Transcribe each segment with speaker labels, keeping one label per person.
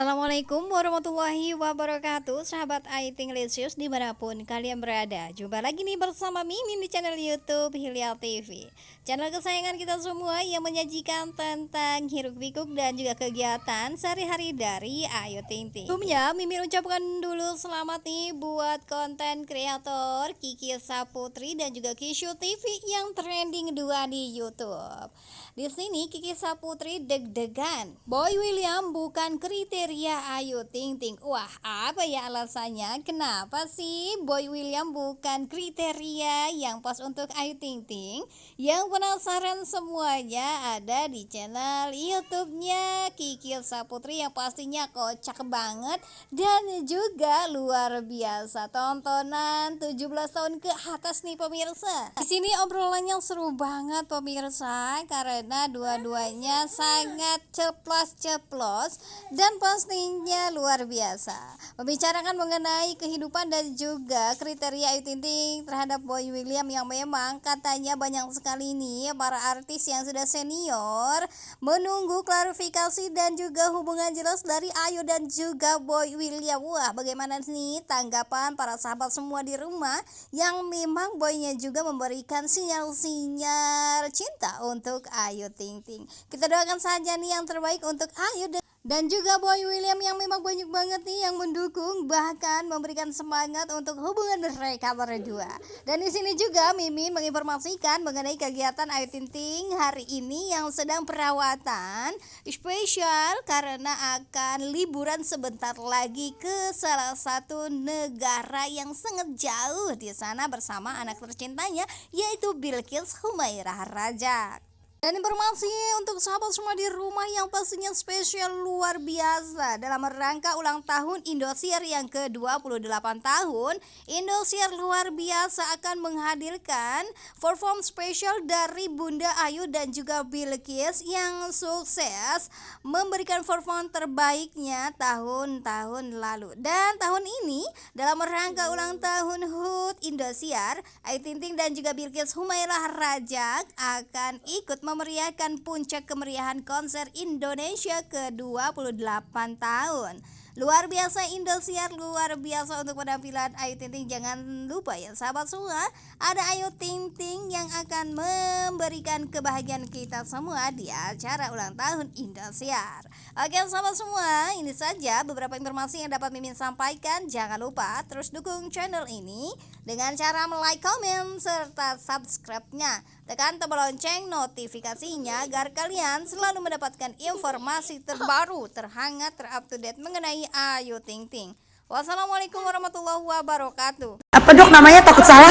Speaker 1: Assalamualaikum warahmatullahi wabarakatuh Sahabat Aiting Lisius di mana pun kalian berada. Jumpa lagi nih bersama Mimin di channel Youtube Hilya TV Channel kesayangan kita semua yang menyajikan tentang hiruk pikuk dan juga kegiatan sehari-hari dari Ayu Ting Ting. Sebelumnya Mimin ucapkan dulu selamat nih buat konten kreator Kiki Saputri dan juga Kishu TV yang trending dua di Youtube. Di sini Kiki Saputri deg-degan. Boy William bukan kriteria Ayu Ting Ting. Wah, apa ya alasannya? Kenapa sih Boy William bukan kriteria yang pas untuk Ayu Ting Ting? Yang penasaran semuanya ada di channel YouTube-nya Kiki Saputri yang pastinya kocak banget dan juga luar biasa. Tontonan 17 tahun ke atas nih pemirsa. Di sini obrolannya seru banget pemirsa karena dua-duanya sangat ceplos-ceplos dan pastinya luar biasa. Membicarakan mengenai kehidupan dan juga kriteria Ayu Ting Ting terhadap Boy William yang memang katanya banyak sekali nih para artis yang sudah senior menunggu klarifikasi dan juga hubungan jelas dari Ayu dan juga Boy William. Wah, bagaimana nih tanggapan para sahabat semua di rumah yang memang boynya juga memberikan sinyal-sinyal cinta untuk Ayu. Ayu Ting Ting. Kita doakan saja nih yang terbaik untuk Ayu dan dan juga Boy William yang memang banyak banget nih yang mendukung bahkan memberikan semangat untuk hubungan mereka berdua. Dan di sini juga Mimi menginformasikan mengenai kegiatan Ayu Ting Ting hari ini yang sedang perawatan spesial karena akan liburan sebentar lagi ke salah satu negara yang sangat jauh di sana bersama anak tercintanya yaitu Bilkis Humairah Rajak. Dan informasi untuk sahabat semua di rumah yang pastinya spesial luar biasa. Dalam rangka ulang tahun Indosiar yang ke-28 tahun Indosiar luar biasa akan menghadirkan perform spesial dari Bunda Ayu dan juga Bilkis yang sukses memberikan perform terbaiknya tahun-tahun lalu. Dan tahun ini dalam rangka ulang tahun HUT Indosiar Ayu Ting dan juga Bilkis Humairah Rajak akan ikut memeriahkan puncak kemeriahan konser Indonesia ke-28 tahun. Luar biasa Indosiar, luar biasa untuk penampilan Ayu Ting Ting. Jangan lupa ya sahabat semua, ada Ayu Ting Ting yang akan memberikan kebahagiaan kita semua di acara ulang tahun Indosiar. Oke sahabat semua, ini saja beberapa informasi yang dapat Mimin sampaikan. Jangan lupa terus dukung channel ini dengan cara like, komen, serta subscribe-nya. Tekan tombol lonceng notifikasinya agar kalian selalu mendapatkan informasi terbaru, terhangat, terupdate mengenai Ayu Ting Ting. Wassalamualaikum warahmatullahi wabarakatuh.
Speaker 2: Apa dok namanya takut salah?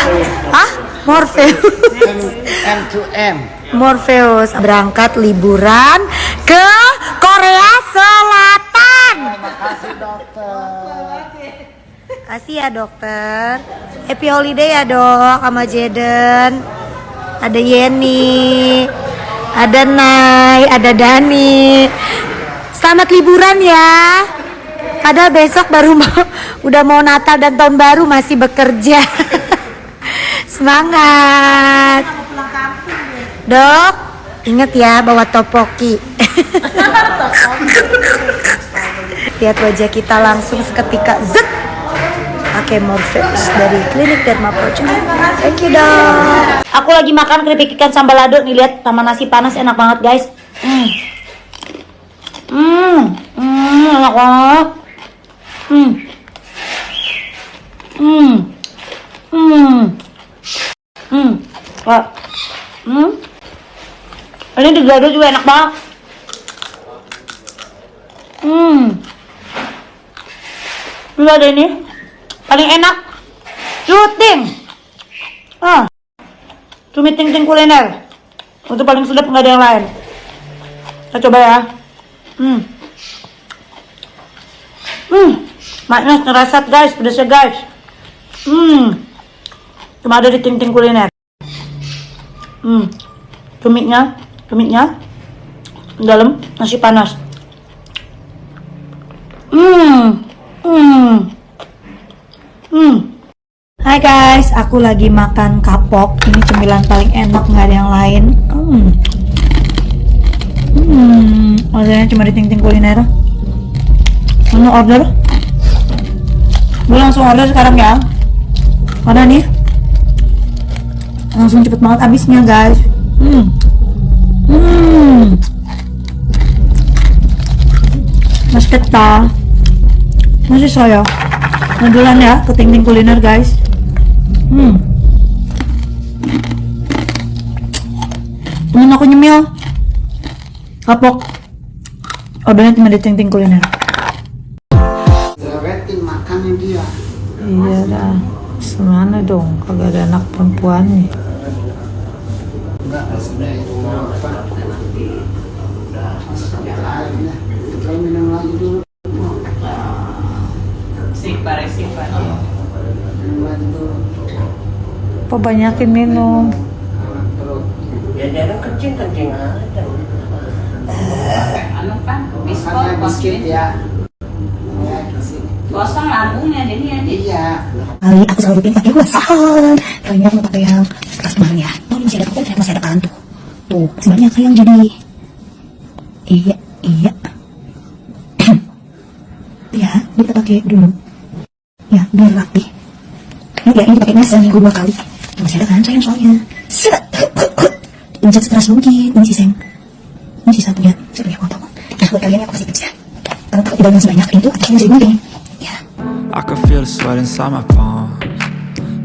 Speaker 2: Hah? Morpheus.
Speaker 3: M to M.
Speaker 2: Morpheus berangkat liburan ke Korea Selatan.
Speaker 3: Terima kasih dokter.
Speaker 2: Kasih ya dokter. Happy holiday ya dok sama Jaden ada Yeni, ada Nai, ada Dani. Selamat liburan ya. Padahal besok baru mau udah mau Natal dan tahun baru masih bekerja. Semangat. Dok, inget ya bawa topoki. Lihat wajah kita langsung seketika zet pakai Morpheus dari klinik Derma Projo. Thank you dok. Aku lagi makan keripik ikan sambal lado nih lihat sama nasi panas enak banget guys. Hmm. Hmm, hmm enak banget. Hmm. Hmm. Hmm. Hmm. Wah. Hmm. Ini digado juga enak banget. Hmm. Lu ada ini paling enak syuting ah cumi ting ting kuliner untuk paling sedap nggak ada yang lain kita coba ya hmm hmm maknya ngerasat guys pedasnya guys hmm cuma ada di ting ting kuliner hmm cuminya cuminya dalam nasi panas hmm hmm Hmm. Hai guys, aku lagi makan kapok. Ini cemilan paling enak, nggak ada yang lain. Hmm. Hmm, maksudnya cuma di ting-ting kuliner. Mau order? Gue langsung order sekarang ya. Karena nih langsung cepet banget habisnya guys. Hmm. Hmm. Mas Keta. Masih saya. Modulan ya ke Ting Ting Kuliner guys. Hmm. Temen aku nyemil. Kapok. Ordernya cuma di Ting Kuliner.
Speaker 3: Dia.
Speaker 2: Iya dah. Semana dong, kagak ada anak perempuannya.
Speaker 3: Enggak, maksudnya itu apa? Kita minum lagi dulu. Minum lagi dulu.
Speaker 4: Ya jangan kencing kencing aja.
Speaker 5: anu kan biskot
Speaker 3: ya. Ya.
Speaker 5: Kosong lambungnya jadi ya di
Speaker 3: Iya.
Speaker 6: kali aku selalu bikin pakai wasahan kalian mau pakai yang keras kemarin ya. Ini masih ada kopi masih ada kan tuh tuh sebenarnya kayak yang jadi iya iya. Ya kita pakai dulu. Ya biar rapi ini ya ini pakainya seminggu dua kali. Masih ada kan sayang soalnya. Set. Pencet sekeras mungkin ini sih sayang. Ini sisa punya saya punya kotak nah buat kalian yang aku kasih kerja kalau takut tidak sebanyak itu jadi gunting ya
Speaker 7: I can feel the sweat inside my palms.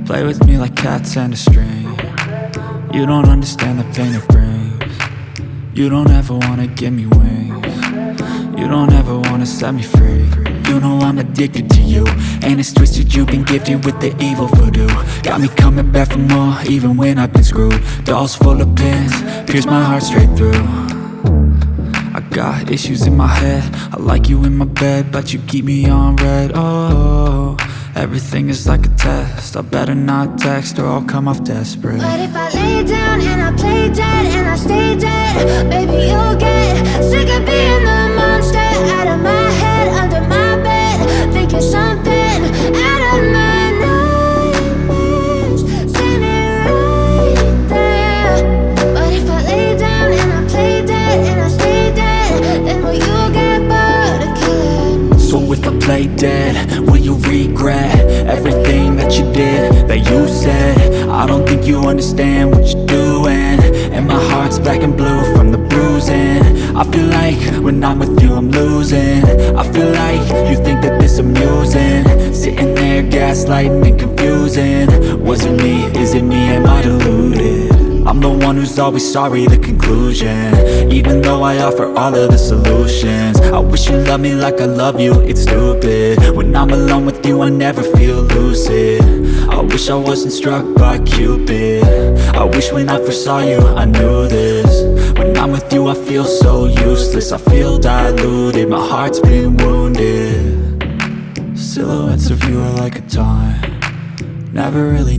Speaker 7: Play with me like cats and a string. You don't understand the pain it brings. You don't ever wanna give me wings. You don't ever wanna set me free. You know I'm addicted to you And it's twisted you've been gifted with the evil voodoo. Got me coming back for more even when I've been screwed. Dolls full of pins, pierce my heart straight through got issues in my head. I like you in my bed But you keep me on red. Oh, everything is like a test. I better not text or I'll come off desperate.
Speaker 8: But if I lay down and I play dead and I stay dead, baby, you'll get sick of being the monster. Out of my you
Speaker 7: understand what you're doing. And my heart's black and blue from the bruising. I feel like when I'm with you I'm losing. I feel like you think that this amusing. Sitting there gaslighting and confusing. Was it me, is it me, am I deluded? I'm the one who's always sorry, the conclusion. Even though I offer all of the solutions. I wish you loved me like I love you, it's stupid. When I'm alone with you, I never feel lucid wish I wasn't struck by Cupid. I wish when I first saw you, I knew this. When I'm with you, I feel so useless. I feel diluted, my heart's been wounded. Silhouettes of you are like a taunt. Never really